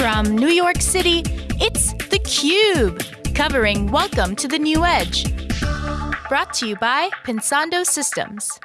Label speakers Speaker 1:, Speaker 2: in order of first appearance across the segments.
Speaker 1: From New York City, it's theCUBE, covering Welcome to the New Edge. Brought to you by Pensando Systems.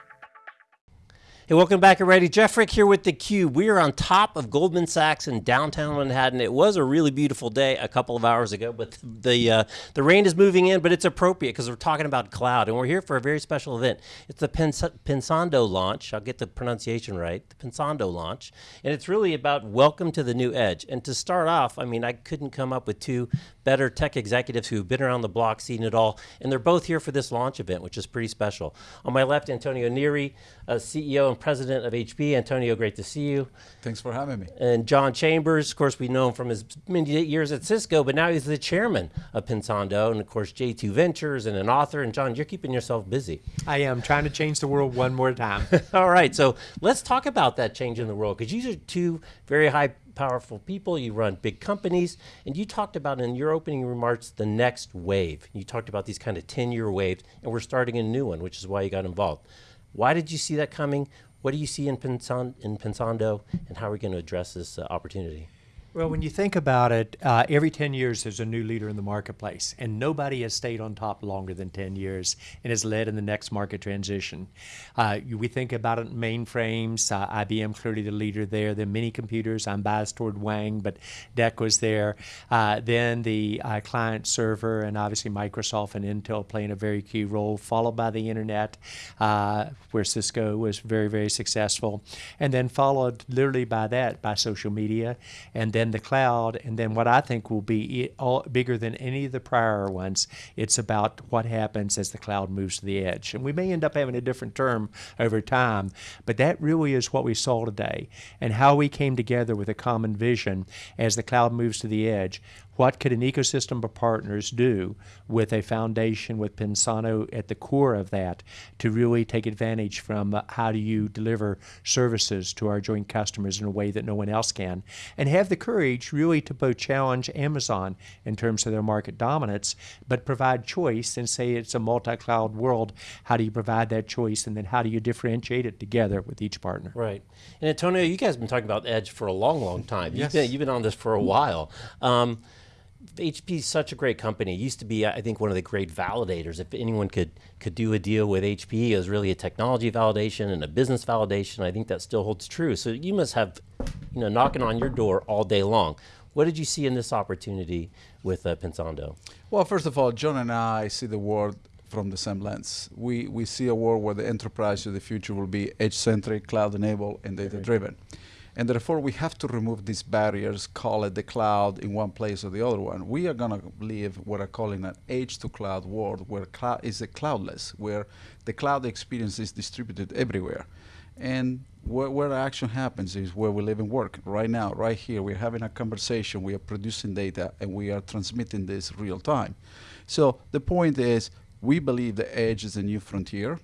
Speaker 2: Hey, welcome back everybody. Jeff Frick here with theCUBE. We are on top of Goldman Sachs in downtown Manhattan. It was a really beautiful day a couple of hours ago, but the uh, the rain is moving in, but it's appropriate because we're talking about cloud and we're here for a very special event. It's the Pens Pensando launch. I'll get the pronunciation right, the Pensando launch. And it's really about welcome to the new edge. And to start off, I mean, I couldn't come up with two better tech executives who've been around the block, seen it all, and they're both here for this launch event, which is pretty special. On my left, Antonio Neri, uh, CEO and President of HP. Antonio, great to see you.
Speaker 3: Thanks for having me.
Speaker 2: And John Chambers, of course, we know him from his many years at Cisco, but now he's the chairman of Pensando, and of course, JC2 Ventures and an author. And John, you're keeping yourself busy.
Speaker 4: I am trying to change the world one more time.
Speaker 2: all right, so let's talk about that change in the world, because these are two very high powerful people, you run big companies, and you talked about in your opening remarks the next wave. You talked about these kind of 10 year waves, and we're starting a new one, which is why you got involved. Why did you see that coming? What do you see in, in Pensando, and how are we going to address this uh, opportunity?
Speaker 4: Well, when you think about it, uh, every 10 years there's a new leader in the marketplace, and nobody has stayed on top longer than 10 years and has led in the next market transition. Uh, we think about it mainframes, uh, IBM clearly the leader there, then mini computers, I'm biased toward Wang, but DEC was there. Uh, then the uh, client server, and obviously Microsoft and Intel playing a very key role, followed by the internet, uh, where Cisco was very, very successful, and then followed literally by that, by social media, and then the cloud, and then what I think will be all, bigger than any of the prior ones, it's about what happens as the cloud moves to the edge. And we may end up having a different term over time, but that really is what we saw today, and how we came together with a common vision as the cloud moves to the edge what could an ecosystem of partners do with a foundation with Pensando at the core of that to really take advantage from uh, how do you deliver services to our joint customers in a way that no one else can and have the courage really to both challenge Amazon in terms of their market dominance but provide choice and say it's a multi-cloud world how do you provide that choice and then how do you differentiate it together with each partner?
Speaker 2: Right. And Antonio you guys have been talking about edge for a long long time.
Speaker 3: Yes.
Speaker 2: you've, been, you've been on this for a while. Um, HP is such a great company. It used to be, I think, one of the great validators. If anyone could could do a deal with HP, it was really a technology validation and a business validation. I think that still holds true. So you must have, you know, knocking on your door all day long. What did you see in this opportunity with uh, Pensando?
Speaker 3: Well, first of all, John and I see the world from the same lens. We we see a world where the enterprise of the future will be edge-centric, cloud-enabled, and data-driven. And therefore, we have to remove these barriers, call it the cloud in one place or the other one. We are going to live what I call in an edge to cloud world where cloud is a cloudless, where the cloud experience is distributed everywhere. And where, where action happens is where we live and work. Right now, right here, we're having a conversation, we are producing data, and we are transmitting this real time. So the point is, we believe the edge is a new frontier.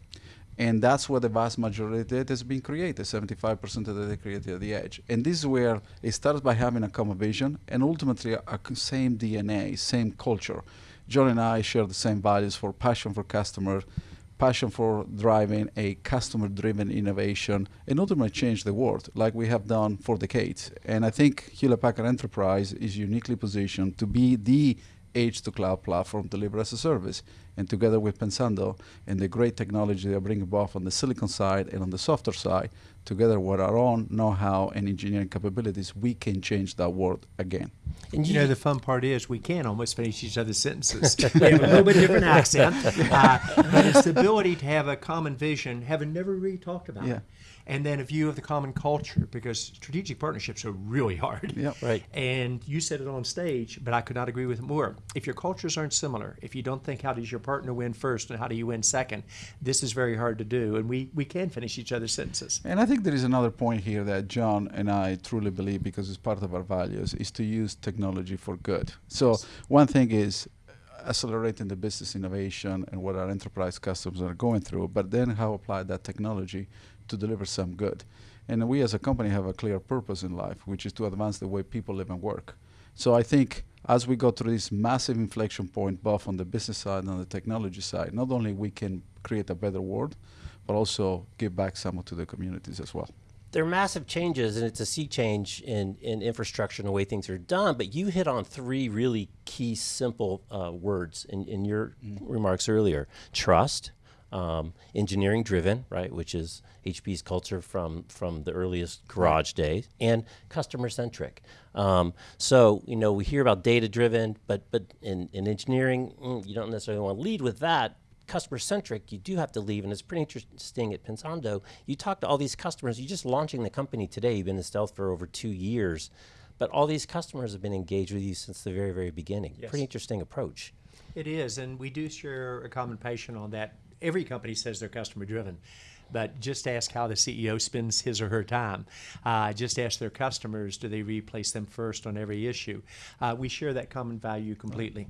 Speaker 3: And that's where the vast majority of data has been created, 75% of the data created at the edge. And this is where it starts by having a common vision and ultimately a, a same DNA, same culture. John and I share the same values for passion for customers, passion for driving a customer-driven innovation, and ultimately change the world like we have done for decades. And I think Hewlett-Packard Enterprise is uniquely positioned to be the edge to cloud platform delivered as a service. And together with Pensando and the great technology they bringing both on the silicon side and on the software side, together with our own know-how and engineering capabilities, we can change that world again.
Speaker 4: And you, know, the fun part is we can almost finish each other's sentences. we have a little bit different accent, uh, but it's the ability to have a common vision, having never really talked about yeah. it and then a view of the common culture because strategic partnerships are really hard.
Speaker 3: Yeah, right.
Speaker 4: And you said it on stage, but I could not agree with it more. If your cultures aren't similar, if you don't think how does your partner win first and how do you win second, this is very hard to do, and we, we can finish each other's sentences.
Speaker 3: And I think there is another point here that John and I truly believe, because it's part of our values, is to use technology for good. So one thing is accelerating the business innovation and what our enterprise customers are going through, but then how apply that technology to deliver some good. And we as a company have a clear purpose in life, which is to advance the way people live and work. So I think as we go through this massive inflection point, both on the business side and on the technology side, not only we can create a better world, but also give back some to the communities as well.
Speaker 2: They're massive changes, and it's a sea change in, in infrastructure and the way things are done. But you hit on three really key, simple uh, words in, in your remarks earlier trust, um, engineering driven, right, which is HP's culture from, from the earliest garage days, and customer centric. Um, so, you know, we hear about data driven, but, but in, in engineering, mm, you don't necessarily want to lead with that customer centric, you do have to leave, and it's pretty interesting at Pensando. You talk to all these customers. You're just launching the company today. You've been in stealth for over two years, but all these customers have been engaged with you since the very, very beginning.
Speaker 4: Yes.
Speaker 2: Pretty interesting approach.
Speaker 4: It is, and we do share a common passion on that. Every company says they're customer driven, but just ask how the CEO spends his or her time. Uh, just ask their customers, do they replace them first on every issue? Uh, we share that common value completely.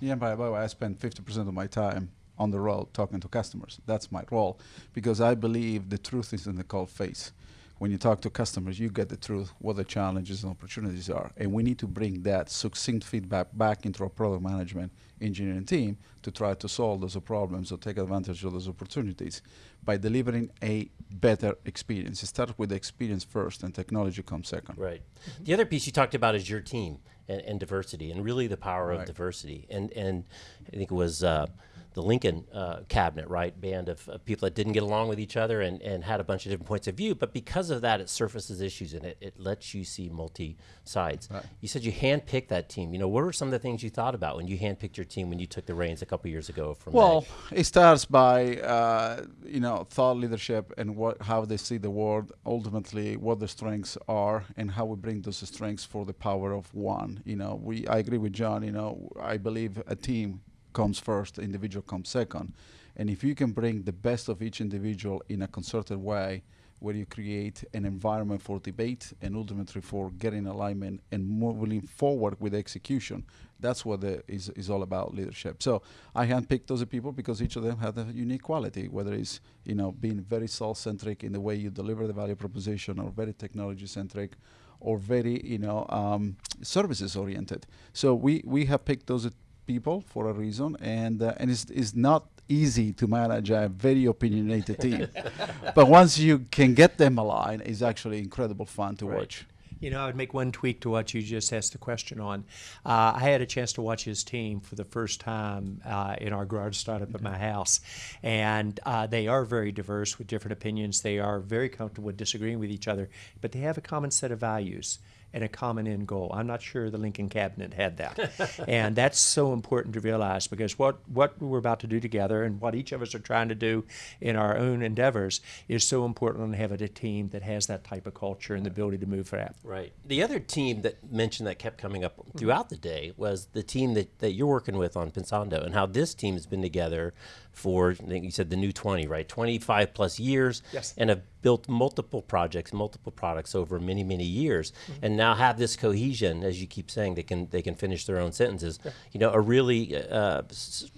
Speaker 3: Yeah, by the way, I spend 50% of my time on the road talking to customers. That's my role because I believe the truth is in the cold face. When you talk to customers, you get the truth, what the challenges and opportunities are. And we need to bring that succinct feedback back into our product management engineering team to try to solve those problems or take advantage of those opportunities by delivering a better experience. It starts with the experience first and technology comes second.
Speaker 2: Right. The other piece you talked about is your team and, and diversity, and really the power of diversity. And and I think it was uh, the Lincoln uh, cabinet, right, band of, of people that didn't get along with each other and, and had a bunch of different points of view. But because of that, it surfaces issues and it, it lets you see multi sides.
Speaker 3: Right.
Speaker 2: You said you handpicked that team. You know, what were some of the things you thought about when you handpicked your team when you took the reins a couple years ago from
Speaker 3: Well, it starts by uh, you know thought leadership and what how they see the world. Ultimately, what the strengths are and how we bring those strengths for the power of one. You know, we I agree with John. You know, I believe a team comes first, individual comes second, and if you can bring the best of each individual in a concerted way. Where you create an environment for debate and ultimately for getting alignment and moving forward with execution, that's what the, is, is all about leadership. So I handpicked those people because each of them had a unique quality, whether it's you know being very self-centric in the way you deliver the value proposition, or very technology-centric, or very you know um, services oriented. So we we have picked those people for a reason, and uh, and it's, it's not easy to manage a very opinionated team, but once you can get them aligned, it's actually incredible fun to
Speaker 2: Right.
Speaker 3: watch.
Speaker 4: You know, I would make one tweak to what you just asked the question on. Uh, I had a chance to watch his team for the first time uh, in our garage startup at my house, and uh, they are very diverse with different opinions. They are very comfortable with disagreeing with each other, but they have a common set of values and a common end goal. I'm not sure the Lincoln cabinet had that, and that's so important to realize because what what we're about to do together and what each of us are trying to do in our own endeavors is so important to have a team that has that type of culture and the ability to move fast.
Speaker 2: Right. The other team that mentioned that kept coming up throughout the day was the team that, that you're working with on Pensando and how this team has been together for, I think you said the new 20, right? 25 plus years.
Speaker 4: Yes.
Speaker 2: And have built multiple projects, multiple products over many, many years. And now have this cohesion, as you keep saying, they can, they can finish their own sentences. You know, a really, uh,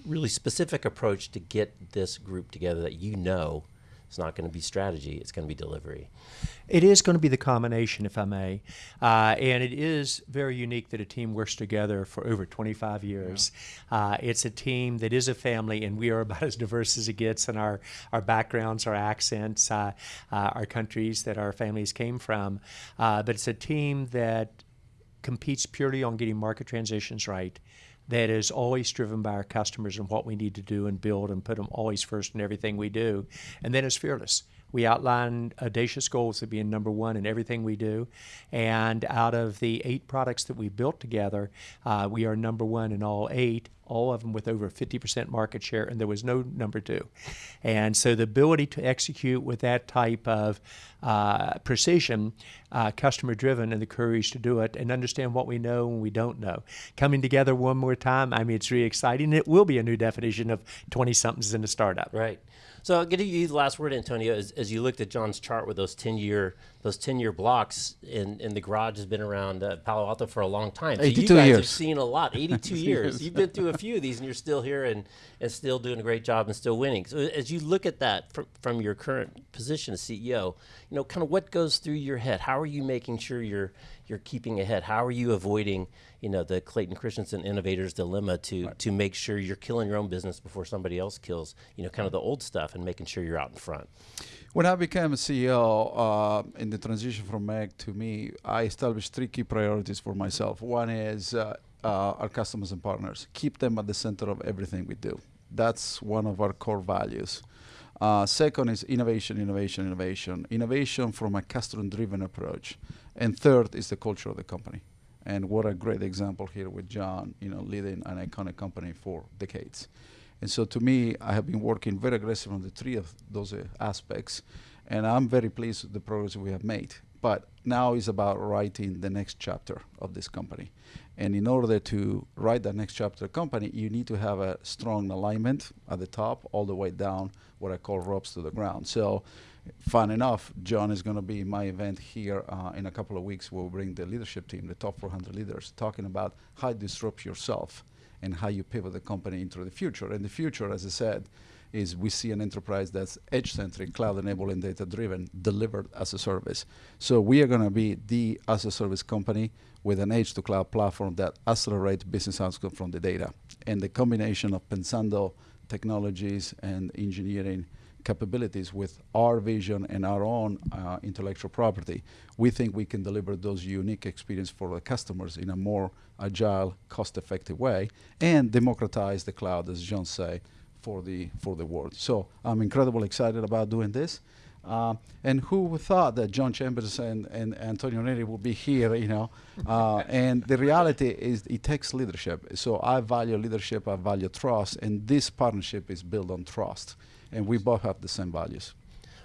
Speaker 2: really specific approach to get this group together that you know it's not going to be strategy, it's going to be delivery.
Speaker 4: It is going to be the combination, if I may. Uh, and it is very unique that a team works together for over 25 years. Uh, it's a team that is a family, and we are about as diverse as it gets in our, our backgrounds, our accents, uh, uh, our countries that our families came from. Uh, but it's a team that competes purely on getting market transitions right. That is always driven by our customers and what we need to do and build and put them always first in everything we do. And then it's fearless. We outline audacious goals of being number one in everything we do. And out of the eight products that we built together, uh, we are number one in all eight, all of them with over 50% market share, and there was no number two. And so the ability to execute with that type of uh, precision, uh, customer driven, and the courage to do it and understand what we know and we don't know. Coming together one more time, I mean, it's really exciting. It will be a new definition of 20 somethings in a startup.
Speaker 2: Right. So I'll give you the last word, Antonio. As, as you looked at John's chart with those ten year those ten year blocks, and, and the garage has been around uh, Palo Alto for a long time. So you
Speaker 3: 82
Speaker 2: guys have
Speaker 3: years.
Speaker 2: seen a lot. Eighty two years. You've been through a few of these, and you're still here and, and still doing a great job and still winning. So as you look at that from, from your current position as CEO, you know, kind of what goes through your head? How are you making sure you're you're keeping ahead? How are you avoiding, you know, the Clayton Christensen innovator's dilemma to to make sure you're killing your own business before somebody else kills, you know, kind of the old stuff and making sure you're out in front?
Speaker 3: When I became a CEO uh, in the transition from Meg to me, I established three key priorities for myself. One is uh, uh, our customers and partners, keep them at the center of everything we do. That's one of our core values. Uh, second is innovation, innovation, innovation. Innovation from a customer-driven approach. And third is the culture of the company. And what a great example here with John, you know, leading an iconic company for decades. And so to me, I have been working very aggressively on the three of those uh, aspects. And I'm very pleased with the progress we have made. But now is about writing the next chapter of this company. And in order to write that next chapter company, you need to have a strong alignment at the top, all the way down, what I call ropes to the ground. So, fun enough, John is going to be in my event here uh, in a couple of weeks. We'll bring the leadership team, the top 400 leaders, talking about how you disrupt yourself and how you pivot the company into the future. And the future, as I said, is we see an enterprise that's edge-centric, cloud-enabled, and data-driven, delivered as a service. So we are going to be the as-a-service company with an edge-to-cloud platform that accelerates business outcomes from the data. And the combination of Pensando technologies and engineering capabilities with our vision and our own uh, intellectual property, we think we can deliver those unique experience for the customers in a more agile, cost-effective way, and democratize the cloud, as John said, for the for the world. So I'm incredibly excited about doing this. Uh, and who thought that John Chambers and, and Antonio Neri would be here, you know? Uh, and the reality is it takes leadership. So I value leadership, I value trust, and this partnership is built on trust. And we both have the same values.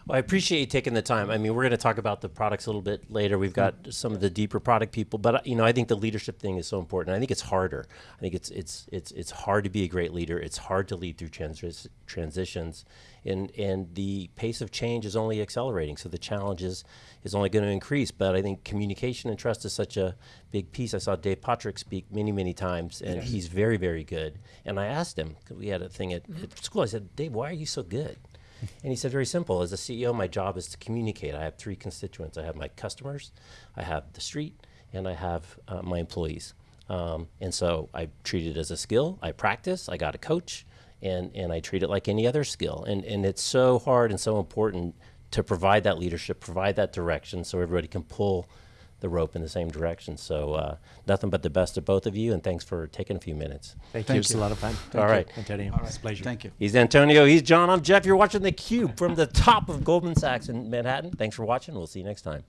Speaker 2: Well, I appreciate you taking the time. I mean, we're going to talk about the products a little bit later. We've got some of the deeper product people, but you know, I think the leadership thing is so important. I think it's harder. I think it's it's it's it's hard to be a great leader. It's hard to lead through transi- transitions, and and the pace of change is only accelerating. So the challenge is is only going to increase. But I think communication and trust is such a big piece. I saw Dave Patrick speak many many times, and he's very very good. And I asked him, we had a thing at, at school. I said, Dave, why are you so good? And he said, very simple. As a CEO, my job is to communicate. I have three constituents. I have my customers, I have the street, and I have uh, my employees. Um, and so I treat it as a skill. I practice. I got a coach, and and I treat it like any other skill. And and it's so hard and so important to provide that leadership, provide that direction, so everybody can pull the rope in the same direction. So uh, nothing but the best of both of you, and thanks for taking a few minutes.
Speaker 4: Thank,
Speaker 3: Thank
Speaker 4: you. It's a lot of fun.
Speaker 2: All right.
Speaker 4: Antonio. It's a pleasure.
Speaker 3: Thank you.
Speaker 2: He's Antonio. He's John. I'm Jeff. You're watching the Cube from the top of Goldman Sachs in Manhattan. Thanks for watching. We'll see you next time.